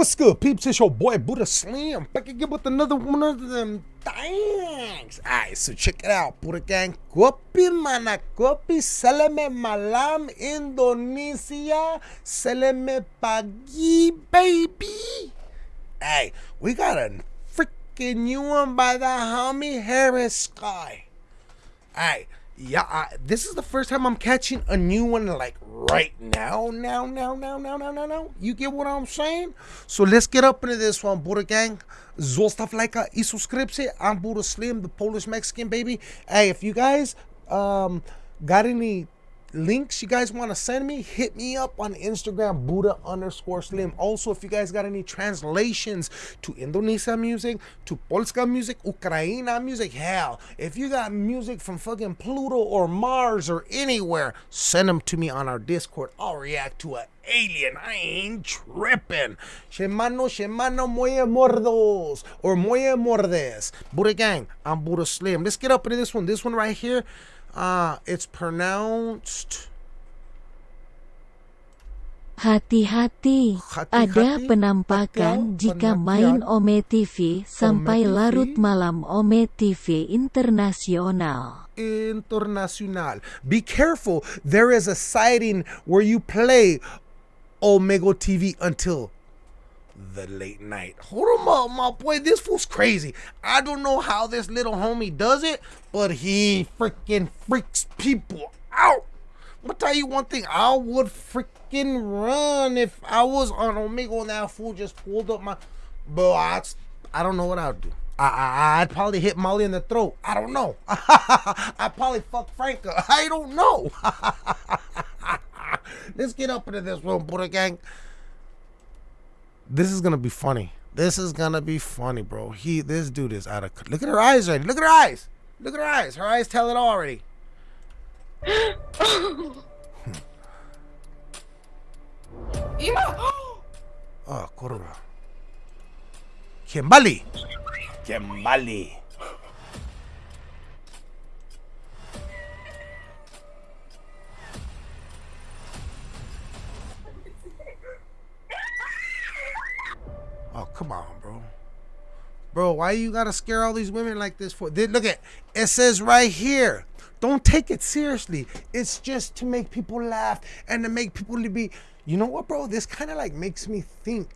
What's good, peeps? It's your boy Buddha Slim back again with another one of them things. Alright, so check it out, Buddha Gang. Kopi mana kopi, seleme malam Indonesia, seleme pagi, baby. Hey, we got a freaking new one by the homie Harris Sky. Alright, yeah, I, this is the first time I'm catching a new one like right now, now, now, now, now, now, now, now. You get what I'm saying? So let's get up into this one, Buddha Gang. Zostav like i subscription. I'm Buddha Slim, the Polish Mexican baby. Hey, if you guys um got any links you guys want to send me, hit me up on Instagram, Buddha underscore slim. Also, if you guys got any translations to Indonesia music, to Polska music, Ukraina music, hell, if you got music from fucking Pluto or Mars or anywhere, send them to me on our Discord. I'll react to an alien. I ain't tripping. Shemano, shemano, moye mordos. Or moye mordes. Buddha gang, I'm Buddha Slim. Let's get up into this one. This one right here. Uh, it's pronounced Hati-hati, ada penampakan jika main Ome TV sampai larut malam Ome TV Internasional. Internacional. Be careful, there is a sighting where you play Omega TV until the late night. Hold him up, my boy. This fool's crazy. I don't know how this little homie does it, but he freaking freaks people out. I'll tell you one thing. I would freaking run if I was on Omega and that fool just pulled up my. But I, I don't know what I'd do. I, I, I'd probably hit Molly in the throat. I don't know. I'd probably fuck Franca. I don't know. Let's get up into this room, Buddha gang. This is gonna be funny. This is gonna be funny, bro. He, this dude is out of. Look at her eyes already. Look at her eyes. Look at her eyes. Her eyes tell it all already. Ima! Ah, oh, kurwa. Kimbali. Kimbali. Come on, bro. Bro, why you gotta scare all these women like this for? Look at it says right here. Don't take it seriously. It's just to make people laugh and to make people to be. You know what, bro? This kind of like makes me think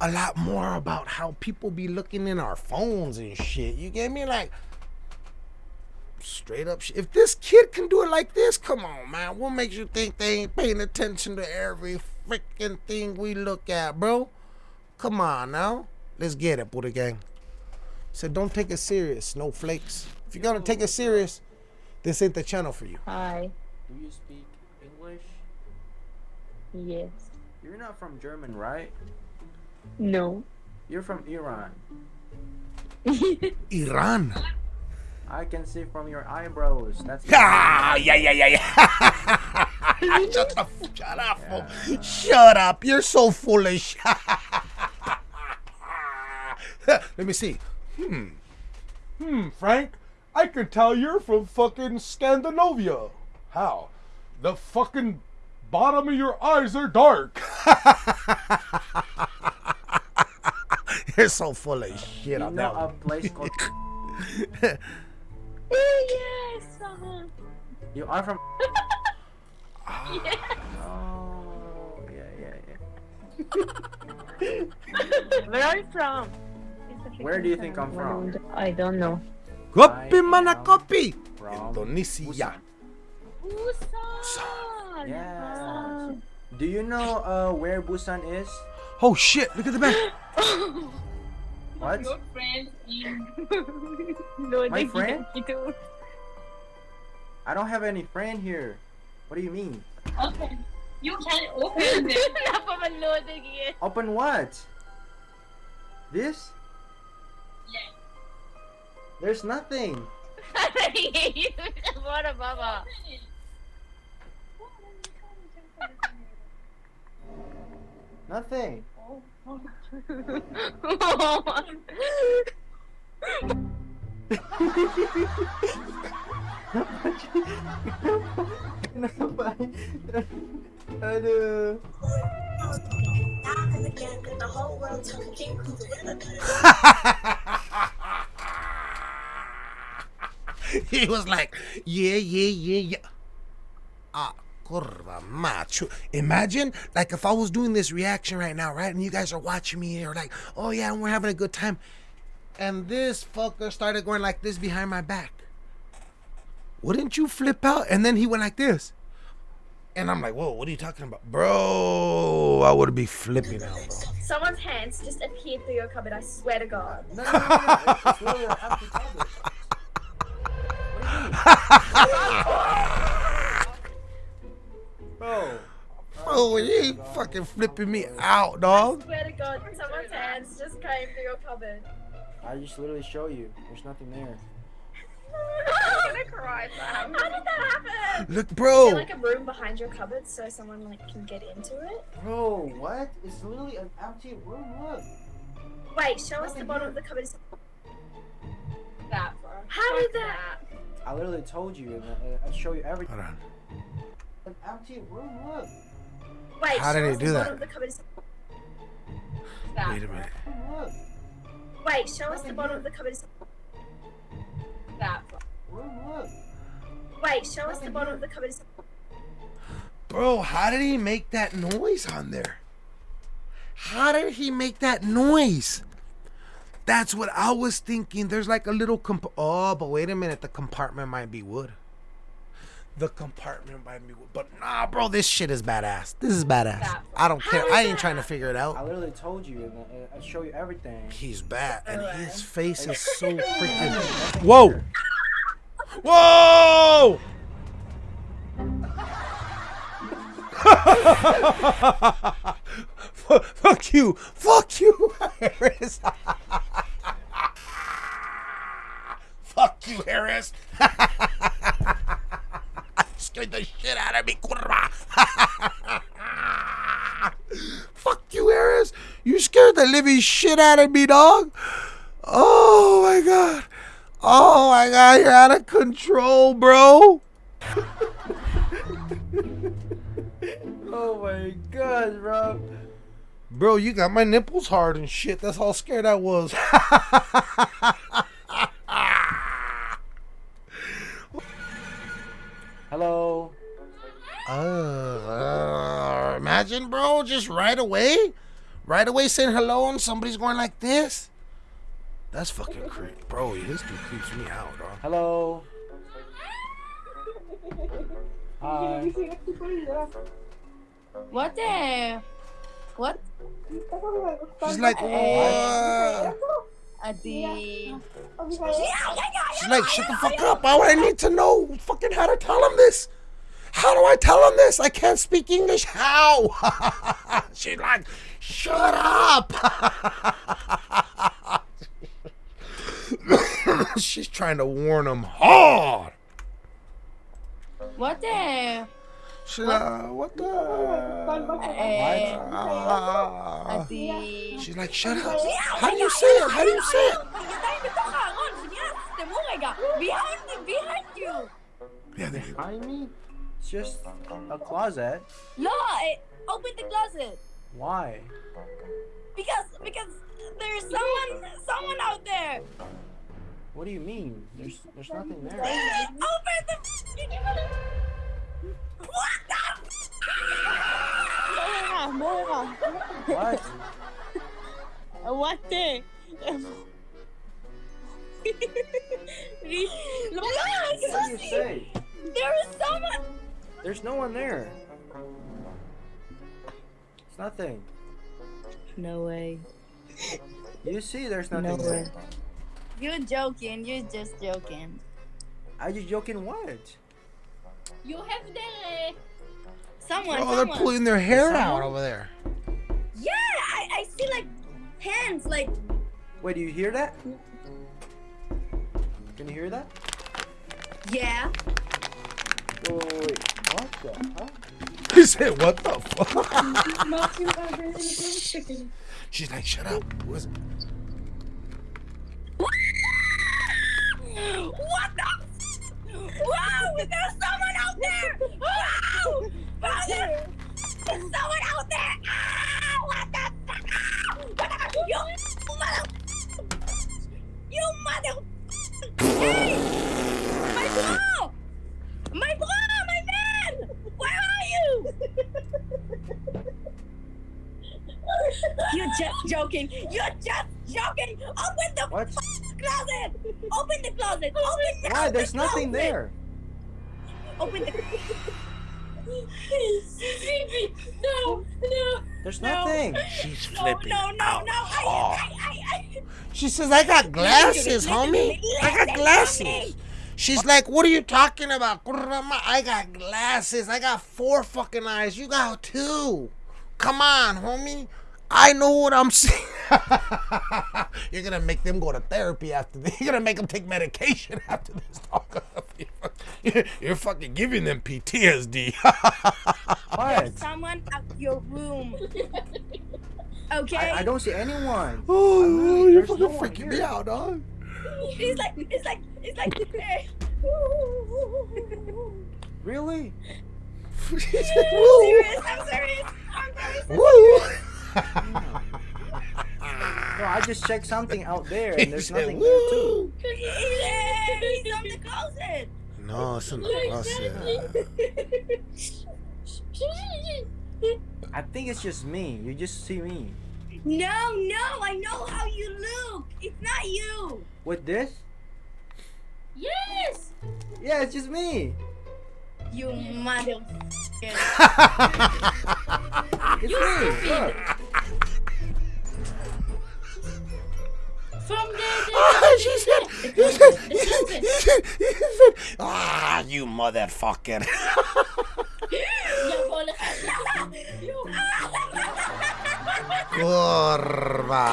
a lot more about how people be looking in our phones and shit. You get me? Like straight up. If this kid can do it like this, come on, man. What makes you think they ain't paying attention to every freaking thing we look at, bro? Come on now. Let's get it, Buddha Gang. Said don't take it serious, snowflakes. If you're gonna take it serious, this ain't the channel for you. Hi. Do you speak English? Yes. You're not from German, right? No. You're from Iran. Iran. I can see from your eyebrows. That's Ah, yeah, yeah, yeah, yeah. shut up, shut up, fool. shut up. You're so foolish. Let me see. Hmm. Hmm, Frank. I can tell you're from fucking Scandinavia. How? The fucking bottom of your eyes are dark. you're so full of shit you on know that a one. place called. yes. uh-huh. you are from. yes. Oh, yeah, yeah, yeah. Where are you from? Where do you think I'm from? I don't know. Kopi mana kopi. From Indonesia. Busan. Yes. Do you know uh, where Busan is? Oh shit, look at the back. What? Your friend in. no, My friend? I don't have any friend here. What do you mean? Okay. You can open it. Napamaload again. Open what? This? Yes. There's nothing. what a baba. Nothing. Aduh. talking he was like, yeah, yeah, yeah, yeah. Ah, curva macho. Imagine, like, if I was doing this reaction right now, right? And you guys are watching me or like, oh yeah, and we're having a good time. And this fucker started going like this behind my back. Wouldn't you flip out? And then he went like this. And I'm like, whoa, what are you talking about? Bro, I would be flipping out, bro. Someone's hands just appeared through your cupboard, I swear to God. No, no, no, Bro. Bro, you ain't fucking flipping me out, I dog. swear to God, someone's hands just came through your cupboard. I just literally show you. There's nothing there. I'm gonna cry, Sam. How did that happen? Look, Is there bro. like a room behind your cupboard so someone like can get into it? Bro, what? It's literally an empty room. Look. Wait, show us the bottom of the cupboard. That, bro. How did that? I literally told you, I, I show you everything. Hold on. An empty room. Look. Wait, How did he do that? bottom of the cupboard. That, Wait a minute. Look. Wait, show us the bottom of the cupboard. That. Room. Look. Wait, show us the bottom of the cupboard. Bro, how did he make that noise on there? How did he make that noise? That's what I was thinking. There's like a little comp. Oh, but wait a minute. The compartment might be wood. The compartment might be wood. But nah, bro, this shit is badass. This is badass. I don't care. I ain't trying to figure it out. I literally told you, and I, I show you everything. He's bad, and his face is so freaking. Whoa! Whoa! Fu- Fuck you! Fuck you, Harris! Fuck you, Harris! Scared the shit out of me, curva! Fuck you, Harris! You scared the living shit out of me, dog! Oh my god! Oh my god, you're out of control, bro! Oh my god, bro. Bro, you got my nipples hard and shit. That's how scared I was. Just right away, right away saying hello and somebody's going like this. That's fucking creepy, bro. This dude creeps me out, dog. Hello. Hi. What the? What? She's like, eh. what? Adi. She's like, shut the fuck up. Why would I need to know fucking how to tell him this? How do I tell him this? I can't speak English. How? She's like, shut up. She's trying to warn him hard. What the? She's like, what the? She's like, shut up. How do you say it? How do you say it? Behind, behind you. Yeah, there you go. Behind me? Just a closet. No, open the closet. Why? Because, because there's someone, someone out there. What do you mean? There's there's nothing there. Open the. What the? What? What the? Look, What do you say? there is someone. There's no one there. It's nothing. No way. You see, there's nothing No there. You're joking. You're just joking. Are you joking? What? You have the Someone. Oh, they're pulling their hair out over there. Yeah, I, I see like hands, like Wait, do you hear that? Can you hear that? yeah. Wait, wait, wait, wait. What the fuck? He said, what the fuck? She's like, shut up. What's What the? Wow! There's someone out there! Wow! Brother! there's, someone out there! Ah! What the? Ah! What the? You mother! You mother! Hey! Joking. You're just joking. Open the What? closet. Open the closet. Open the Why? There's nothing closet. there. Open the. No, no. There's No. nothing. She's No, flipping no, no, out no. I, hard. I, I, I. She says, I got glasses, homie. I got glasses. She's like, what are you talking about? I got glasses. I got four fucking eyes. You got two. Come on, homie. I know what I'm saying. You're gonna make them go to therapy after this. You're gonna make them take medication after this. dog. You're, you're fucking giving them PTSD. What? Someone out your room. Okay. I, I don't see anyone. oh, really- you're there's fucking no freaking me out, dog. It's like it's like it's like. Really? She I'm "Woo." serious. I'm serious. I'm serious. Woo. No, I just checked something out there and there's said, nothing there too. "Woo." He's on the closet. No, it's in the closet. I think it's just me. You just see me. No, no. I know how you look. It's not you. With this? Yes. Yeah, it's just me. You mother. It's me. Look. From the, Ah, she said, he said, he said, he said, he said, ah, you motherfucker. Kurva.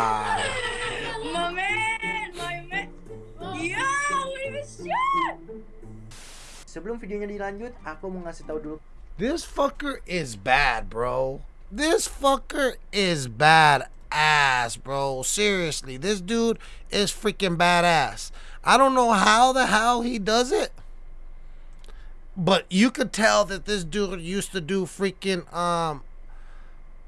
My man, my man. Yo? Sebelum videonya dilanjut, aku mau ngasih tahu dulu This fucker is bad, bro. This fucker is bad ass, bro. Seriously, this dude is freaking badass. I don't know how the hell he does it. But you could tell that this dude used to do freaking um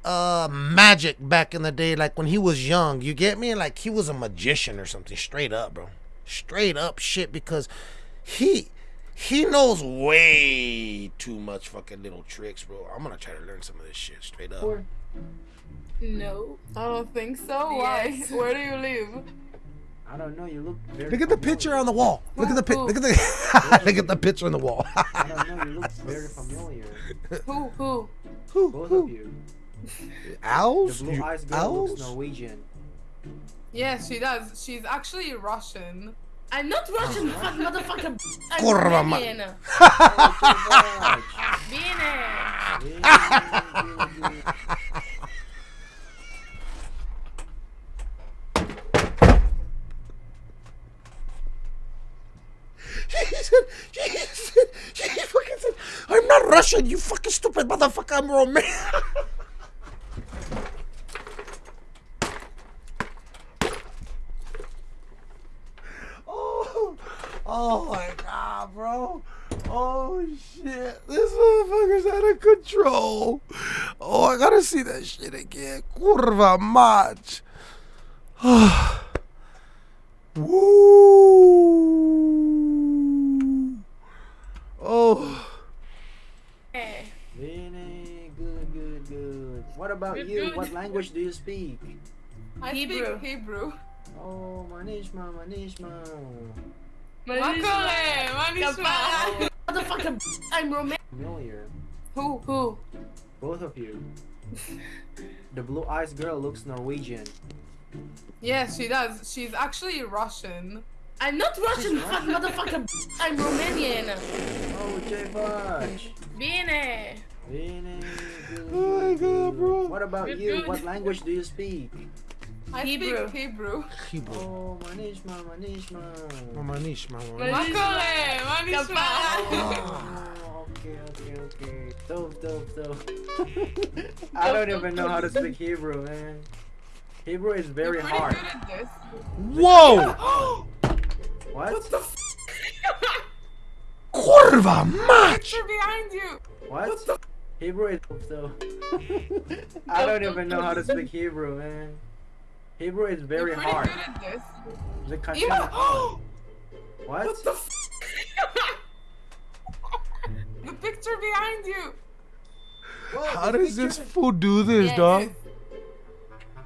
uh magic back in the day like when he was young. You get me? Like he was a magician or something straight up, bro. Straight up shit because he he knows way too much fucking little tricks, bro. I'm gonna try to learn some of this shit straight up. No. I don't think so. Why? Yes. Where do you live? I don't know, you look very Look at the familiar. picture on the wall. Look at the pic. Who? Look at the look at the picture on the wall. I don't know, you look very familiar. Who? Who? who, Both who? of you. Owls? The Owls? blue eyes girl looks owls? Norwegian. Yes, she does. She's actually Russian. I'm not Russian, you fucking motherfucker. I'm Kurva ma- Romanian. Bine. She said, she said, she fucking said, I'm not Russian, you fucking stupid motherfucker, I'm Romanian. oh, oh my god, bro. Oh shit, this motherfucker's out of control. Oh, I gotta see that shit again. Kurva mać. Woo. Oh. Bene, good, good, good. What about Good, you? good. What language do you speak? I Hebrew. speak Hebrew. Oh, manishma, manishma. Makole, manishma. Motherfucker. I'm Romanian. Familiar. Who? Who? Both of you. The blue eyes girl looks Norwegian. Yes, she does. She's actually Russian. I'm not Russian, you fucking motherfucker. I'm Romanian. Oh, J Fudge. Bine. Bene, good, Oh my God, bro. What about you? What language do you speak? I Hebrew. speak Hebrew. Hebrew. Oh, manishma, manishma. Oh, Manish, mama. Makole, manishma. Oh, okay, okay, okay. Dope, dope, dope. I don't even know how to speak Hebrew, man. Hebrew is very You're hard. good at this. Whoa! What? What the f- Kurva mać! Behind you. What? Hebrew is so. I don't even know how to speak Hebrew, man. Hebrew is very You're hard. Good at this. The what? What the? F the picture behind you. Whoa, How does this fool do this, dog?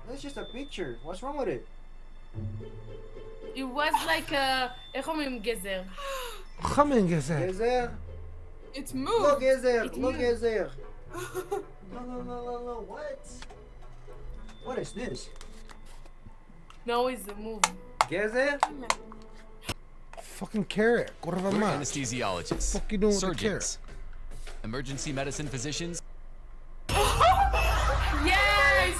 That's just a picture. What's wrong with it? It was like a Gezer. Gezer. Gezer. It's moved. Look, Gezer. It Look, moved. Gezer. no, no, no, no, no. What? What is this? No, it's a move. it? Fucking carrot. Corva We're anesthesiologists, Fuck you doing with the surgeons, emergency medicine physicians, Yes!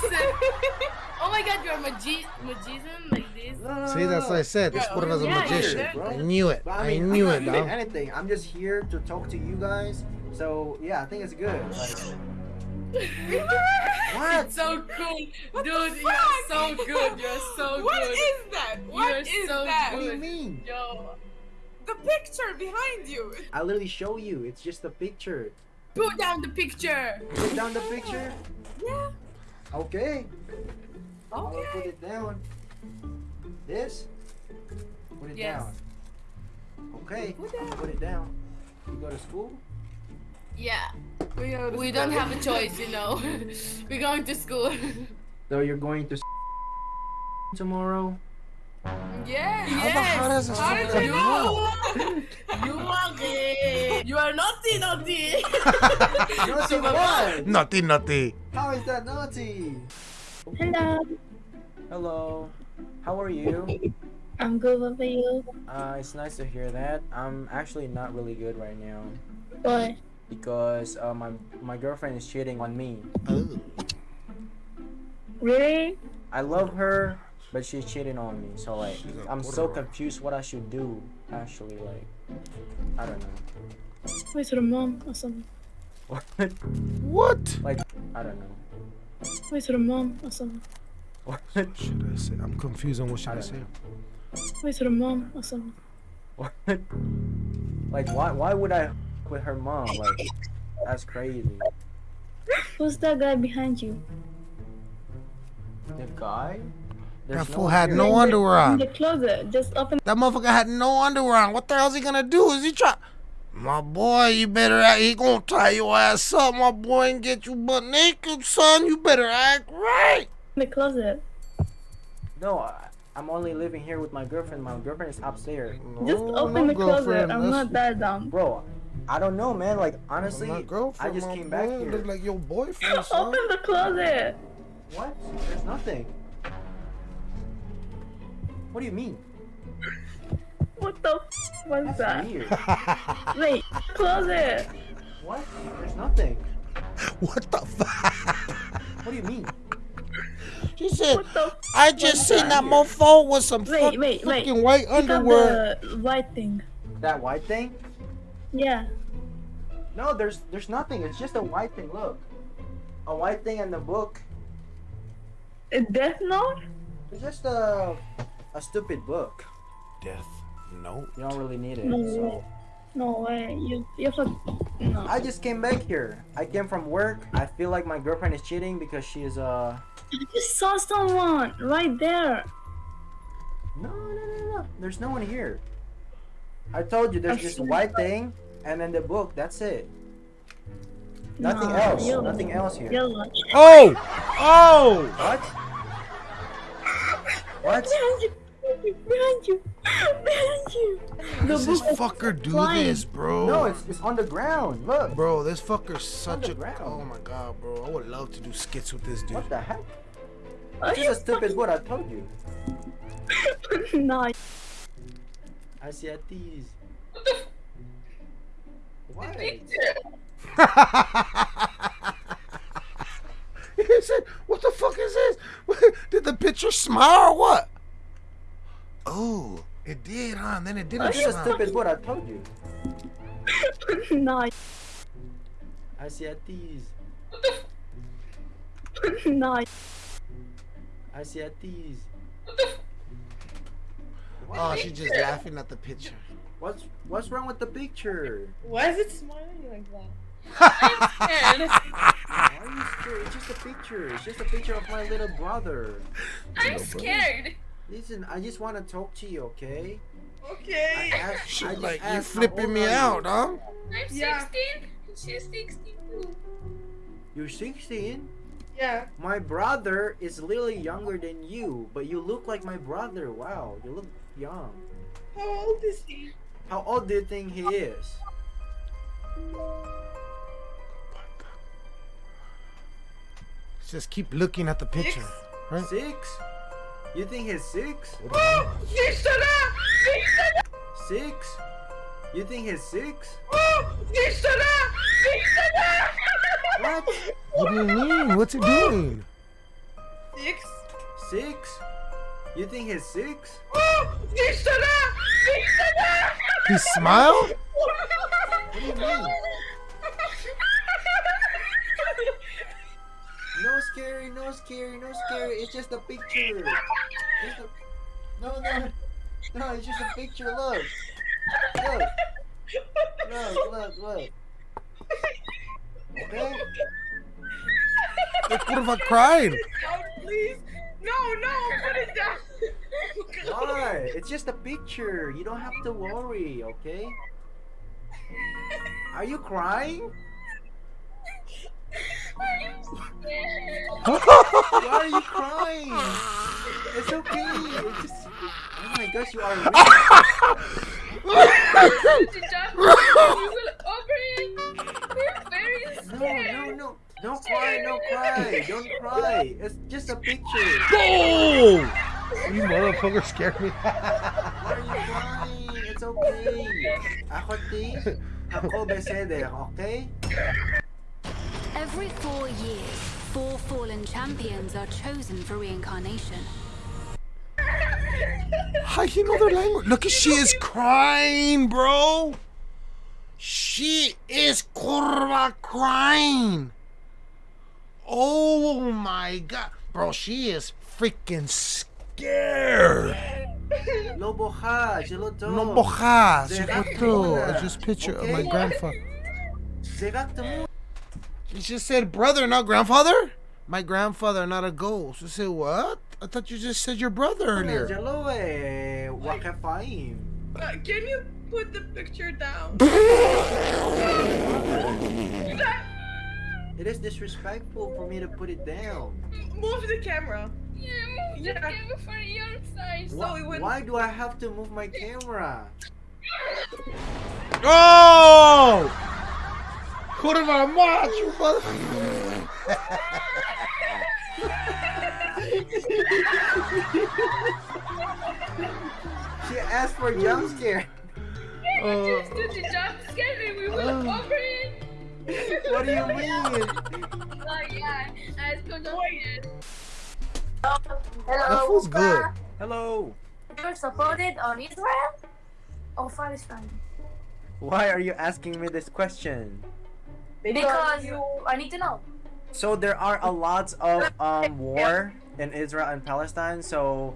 oh my god, you're a magi- magician like this? No, no, See, that's what I said. This Yeah, Corva's a magician. yeah, bro. I knew it. I mean, knew I'm it, not doing anything. I'm just here to talk to you guys. So yeah, I think it's good. Like, what? It's so cool. Dude, you're so good. You're so What good. What is that? What You're is so that? What do you mean? Yo, The picture behind you. I literally show you. It's just a picture. put down the picture. Put down the picture. Yeah. Okay. I'll put it down. This. Put it Yes. down. Okay. Put down. Put it down. You go to school? Yeah. We, go to We don't have a choice, you know. We're going to school. So you're going to tomorrow? Yes. yes. how does this How did you know? You are gay. You are naughty, naughty. Naughty what? Naughty, naughty. How is that naughty? Hello, Hello. How are you? I'm good. What about you? Uh, it's nice to hear that. I'm actually not really good right now Why? Because uh, my my girlfriend is cheating on me. Oh. Really? I love her, but she's cheating on me. So like, She's a I'm so confused what I should do. Actually, like, I don't know. Wait to the mom or something. What? What? like, I don't know. Wait to the mom or something. What? Should I say? I'm confused on what should I, I say. don't Wait to the mom or something. What? Like, why? Why would I with her mom? Like, that's crazy. Who's that guy behind you? The guy? That There's fool one had no In the- underwear In on. the closet. Just open. That motherfucker had no underwear on. What the hell's he gonna do? Is he try? My boy, you better act. He gonna tie your ass up, my boy, and get you butt naked, son. You better act right. in the closet. No, I, I'm only living here with my girlfriend. My girlfriend is upstairs. Just open no the closet. I'm That's- not that dumb. Bro, I don't know, man. Like, honestly, my I girlfriend, just my came back boy, here. Look like your boyfriend, son. Open the closet. What? There's nothing. What do you mean? What the? F- What's That's that? weird. Wait, closet. what? There's nothing. what the fuck? What do you mean? She said, What the? F- I just seen that that? mofo with some Wait, fuck- wait, wait. fucking white Pick up underwear. the white thing. That white thing? Yeah. No, there's there's nothing. It's just a white thing. Look, a white thing in the book. A Death Note? It's just a a stupid book. Death note. You don't really need it. No So. No way. You you fuck. No. I just came back here. I came from work. I feel like my girlfriend is cheating because she's uh. I just saw someone right there. No, no, no, no. There's no one here. I told you there's I this see. white thing and then the book. That's it. Nothing No, else. you- Nothing else here. Yellow. Oh! Oh! What? What? Behind you. Behind you. Behind you. Does this fucker do flying. this, bro? No, it's, it's on the ground. Look. Bro, this fucker's such a. Underground. Oh my god, bro. I would love to do skits with this dude. What the heck? Are It's you just a stupid book. I told you. fucking- no. I see a tease. What? he said, "What the fuck is this? Did the picture smile or what?" Oh, it did, huh? And then it didn't It's just a smile. stupid book. I told you. no. I see a tease. No. I see a tease. Oh, she's just laughing at the picture. What's what's wrong with the picture? Why is it smiling like that? I'm scared. Why are you scared? It's just a picture. It's just a picture of my little brother. I'm scared. Listen, I just want to talk to you, okay? I Okay. asked, She I just like you asked, flipping me are you? out, huh? I'm Yeah. 16. She's 16 too. You're 16? Yeah. My brother is literally younger than you, but you look like my brother. Wow, you look young. How old is he? How old do you think he is? Just keep looking at the picture. Six? Right? Six? You think he's six? Oh, Nisana! Nisana! Six? You think he's six? Oh, Nisana! Nisana! What? What do you mean? What's he doing? Six? Six? You think he's six? Oh, Nisana! Nisana! He smiled? What do you mean? No scary, no scary, no scary. It's just a picture. Just a... No, no, no. It's just a picture. Look, look, look, look, look. Okay. The kurva cried. No, please. No, no, put it down. Why? It's just a picture. You don't have to worry. Okay. Are you crying? Why are you crying? It's okay. It's just. Oh my gosh, you are. No, no, no. Don't cry, don't cry. Don't cry. It's just a picture. Oh! You motherfucker scared me. Why are you crying? It's okay. Ako ti, ako beseder, okay? Every four years, four fallen champions are chosen for reincarnation. How you know their language? Look at she is crying, bro. She is kurva crying. Oh my god. Bro, she is freaking scared. Lobo ha, geloto. No bojas. Zerak What the? muna, I just picture of my grandfather. Zerak mo. You just said brother, not grandfather? My grandfather, not a ghost. You said what? I thought you just said your brother earlier. Jalo eh, wakafaim. Uh, can you put the picture down? It is disrespectful for me to put it down. Move the camera. Yeah, move the camera for your size. So it Why, went- why do I have to move my camera? Oh! Kurva macho, mother. She asked for jump scare. Just do the jump scare and we will Oh. Uh. open it. What do you mean? Oh yeah, let's go jump. That feels good. Hello. You're supported on Israel or Palestine? Why are you asking me this question? Because you, I need to know. So there are a lot of um war in Israel and Palestine. So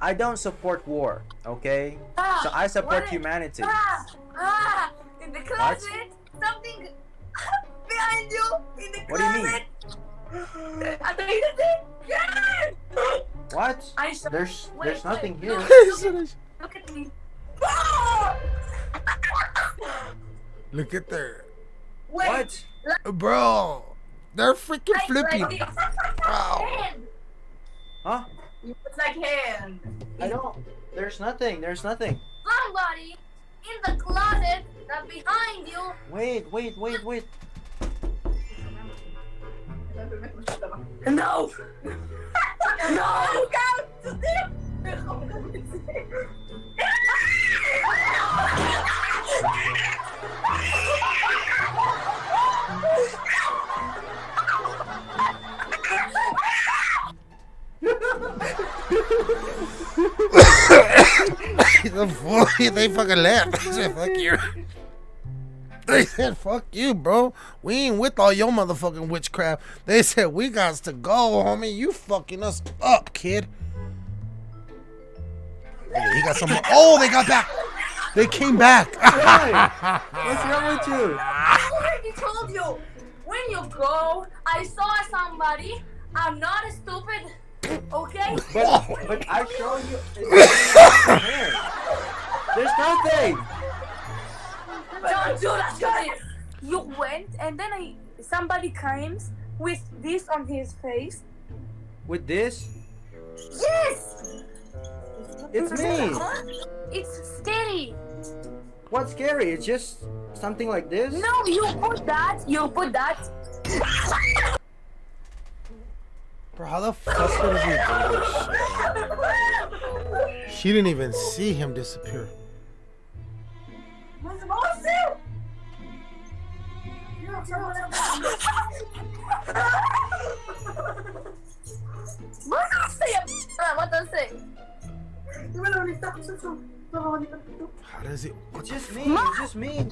I don't support war. Okay. Ah, So I support humanity. Ah, ah, in the closet, something behind you. In the What do you mean? closet. Under the thing. Yeah. What? I saw. There's wait, there's nothing wait, here. Look, look at me. Ah! Look at there. Wait. What? Bro, they're freaking Like, flipping. Like. Wow. Hand. Huh? It's like hand. I don't. There's nothing. There's nothing. Somebody in the closet that behind you. Wait, wait, wait, wait. No. no. the fuck, they fucking left. They said, fuck you. They said, fuck you, bro. We ain't with all your motherfucking witchcraft. They said, we got to go, homie. You fucking us up, kid. Okay, he got some. Oh, they got back. They came back. What's wrong with you? I already told you. When you go, I saw somebody. I'm not stupid. Okay? But but I show you. There's nothing. Don't do that, guys. You went, and then I somebody comes with this on his face. With this? Yes! It's me. It's scary. What's scary? It's just something like this? No, you put that. You put that. Bro, how the fuck does he do this shit? She didn't even see him disappear. What does it say? What does it say? How does it? It's just me. It's just me.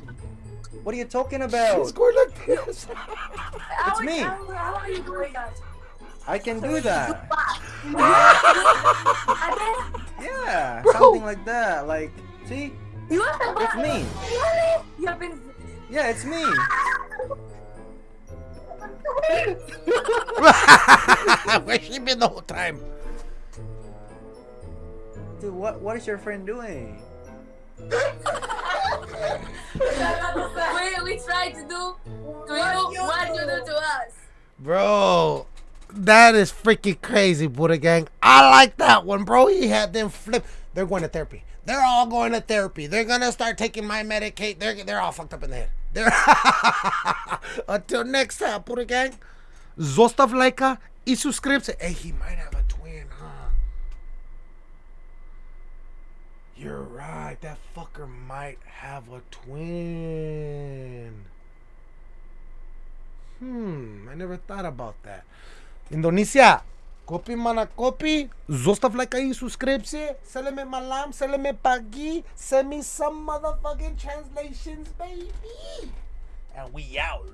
What are you talking about? He's going like this. How- me. How, how are you doing that? I can do that. Yeah, Bro. something like that. Like, see? You have been It's me. You have been. Yeah, it's me. Where's she been the whole time? Dude, what what is your friend doing? we, we tried to do to you what you do to us. Bro, that is freaking crazy, Buddha Gang. I like that one, bro. He had them flip. They're going to therapy. They're all going to therapy. They're gonna start taking my Medicaid. They're they're all fucked up in the head. They're Until next time, Buddha Gang. Zostav lajka i subscribe. Hey, he might have a twin, huh? You're right. That fucker might have a twin. Hmm, I never thought about that. Indonesia, kopi mana copy, like aí, subscribe-se, sell me malam, sell me pagi, send me some motherfucking translations, baby. And we out.